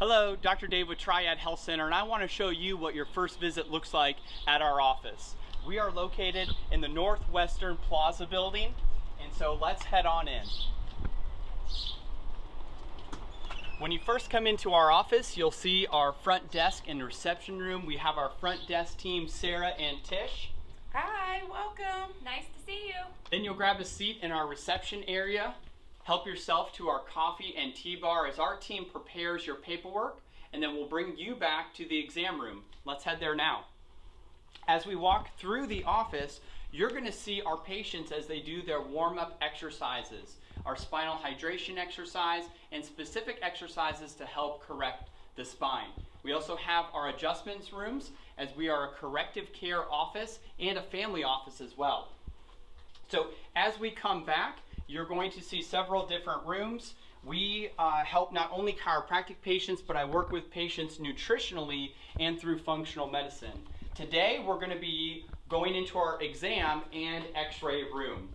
Hello, Dr. Dave with Triad Health Center, and I want to show you what your first visit looks like at our office. We are located in the Northwestern Plaza building, and so let's head on in. When you first come into our office, you'll see our front desk and reception room. We have our front desk team, Sarah and Tish. Hi, welcome. Nice to see you. Then you'll grab a seat in our reception area. Help yourself to our coffee and tea bar as our team prepares your paperwork, and then we'll bring you back to the exam room. Let's head there now. As we walk through the office, you're going to see our patients as they do their warm-up exercises, our spinal hydration exercise, and specific exercises to help correct the spine. We also have our adjustments rooms as we are a corrective care office and a family office as well. So as we come back, you're going to see several different rooms. We uh, help not only chiropractic patients, but I work with patients nutritionally and through functional medicine. Today, we're going to be going into our exam and x-ray room.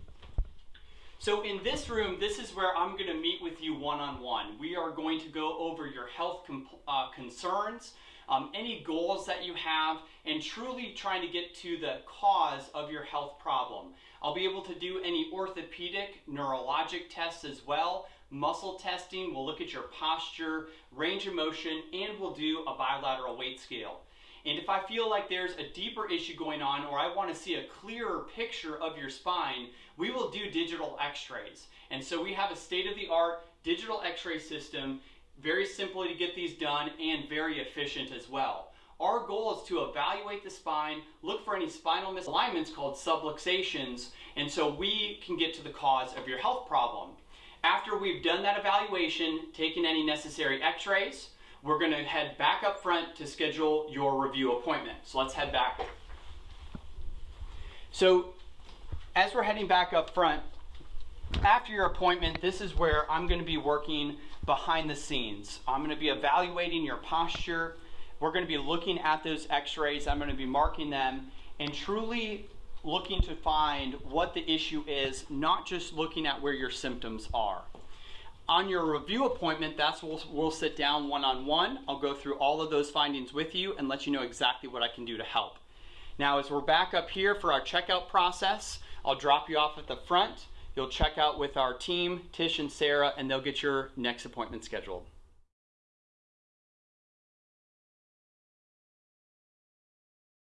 So in this room, this is where I'm going to meet with you one-on-one. -on -one. We are going to go over your health uh, concerns, um, any goals that you have, and truly trying to get to the cause of your health problem. I'll be able to do any orthopedic, neurologic tests as well, muscle testing, we'll look at your posture, range of motion, and we'll do a bilateral weight scale. And if I feel like there's a deeper issue going on or I want to see a clearer picture of your spine, we will do digital x-rays. And so we have a state-of-the-art digital x-ray system, very simply to get these done and very efficient as well. Our goal is to evaluate the spine, look for any spinal misalignments called subluxations, and so we can get to the cause of your health problem. After we've done that evaluation, taken any necessary x-rays, we're gonna head back up front to schedule your review appointment. So let's head back. So as we're heading back up front, after your appointment, this is where I'm gonna be working behind the scenes. I'm gonna be evaluating your posture, we're going to be looking at those x-rays. I'm going to be marking them and truly looking to find what the issue is, not just looking at where your symptoms are. On your review appointment, that's we'll, we'll sit down one-on-one. -on -one. I'll go through all of those findings with you and let you know exactly what I can do to help. Now, as we're back up here for our checkout process, I'll drop you off at the front. You'll check out with our team, Tish and Sarah, and they'll get your next appointment scheduled.